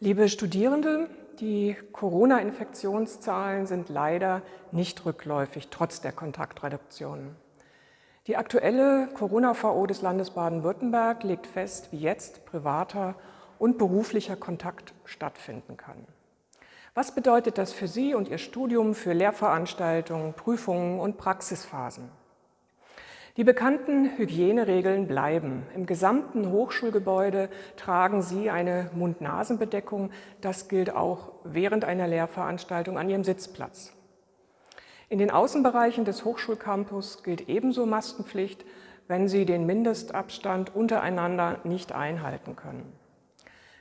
Liebe Studierende, die Corona-Infektionszahlen sind leider nicht rückläufig, trotz der Kontaktreduktion. Die aktuelle Corona-VO des Landes Baden-Württemberg legt fest, wie jetzt privater und beruflicher Kontakt stattfinden kann. Was bedeutet das für Sie und Ihr Studium, für Lehrveranstaltungen, Prüfungen und Praxisphasen? Die bekannten Hygieneregeln bleiben. Im gesamten Hochschulgebäude tragen Sie eine Mund-Nasen-Bedeckung. Das gilt auch während einer Lehrveranstaltung an Ihrem Sitzplatz. In den Außenbereichen des Hochschulcampus gilt ebenso Maskenpflicht, wenn Sie den Mindestabstand untereinander nicht einhalten können.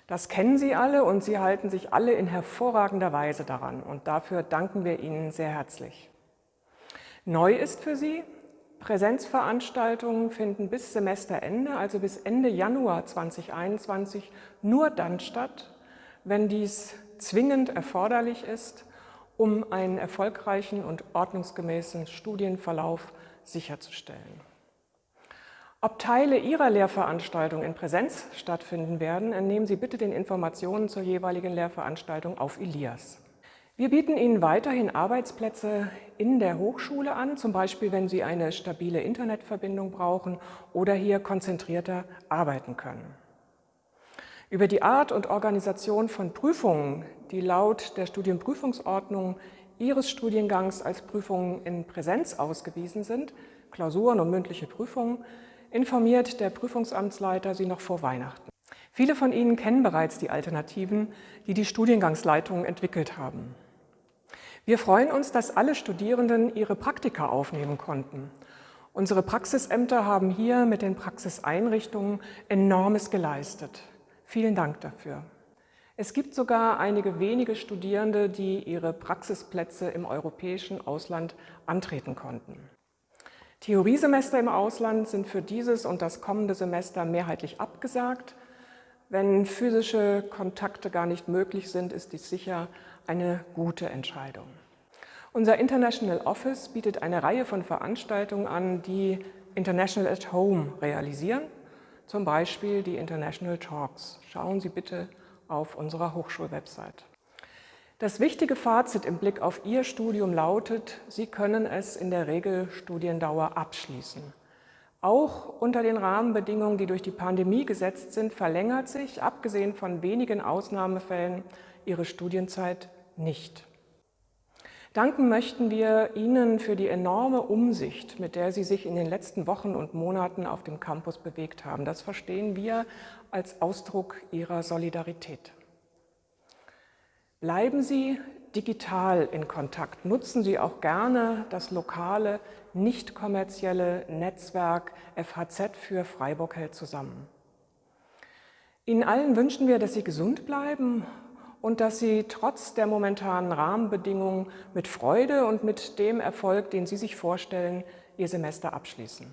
Das kennen Sie alle und Sie halten sich alle in hervorragender Weise daran und dafür danken wir Ihnen sehr herzlich. Neu ist für Sie, Präsenzveranstaltungen finden bis Semesterende, also bis Ende Januar 2021, nur dann statt, wenn dies zwingend erforderlich ist, um einen erfolgreichen und ordnungsgemäßen Studienverlauf sicherzustellen. Ob Teile Ihrer Lehrveranstaltung in Präsenz stattfinden werden, entnehmen Sie bitte den Informationen zur jeweiligen Lehrveranstaltung auf Elias. Wir bieten Ihnen weiterhin Arbeitsplätze in der Hochschule an, zum Beispiel wenn Sie eine stabile Internetverbindung brauchen oder hier konzentrierter arbeiten können. Über die Art und Organisation von Prüfungen, die laut der Studienprüfungsordnung Ihres Studiengangs als Prüfungen in Präsenz ausgewiesen sind, Klausuren und mündliche Prüfungen, informiert der Prüfungsamtsleiter Sie noch vor Weihnachten. Viele von Ihnen kennen bereits die Alternativen, die die Studiengangsleitungen entwickelt haben. Wir freuen uns, dass alle Studierenden ihre Praktika aufnehmen konnten. Unsere Praxisämter haben hier mit den Praxiseinrichtungen enormes geleistet. Vielen Dank dafür. Es gibt sogar einige wenige Studierende, die ihre Praxisplätze im europäischen Ausland antreten konnten. Theoriesemester im Ausland sind für dieses und das kommende Semester mehrheitlich abgesagt. Wenn physische Kontakte gar nicht möglich sind, ist dies sicher eine gute Entscheidung. Unser International Office bietet eine Reihe von Veranstaltungen an, die International at Home realisieren, zum Beispiel die International Talks. Schauen Sie bitte auf unserer Hochschulwebsite. Das wichtige Fazit im Blick auf Ihr Studium lautet, Sie können es in der Regelstudiendauer abschließen. Auch unter den Rahmenbedingungen, die durch die Pandemie gesetzt sind, verlängert sich, abgesehen von wenigen Ausnahmefällen, Ihre Studienzeit nicht. Danken möchten wir Ihnen für die enorme Umsicht, mit der Sie sich in den letzten Wochen und Monaten auf dem Campus bewegt haben. Das verstehen wir als Ausdruck Ihrer Solidarität. Bleiben Sie digital in Kontakt. Nutzen Sie auch gerne das lokale, nicht kommerzielle Netzwerk FHZ für Freiburg hält zusammen. Ihnen allen wünschen wir, dass Sie gesund bleiben und dass Sie trotz der momentanen Rahmenbedingungen mit Freude und mit dem Erfolg, den Sie sich vorstellen, Ihr Semester abschließen.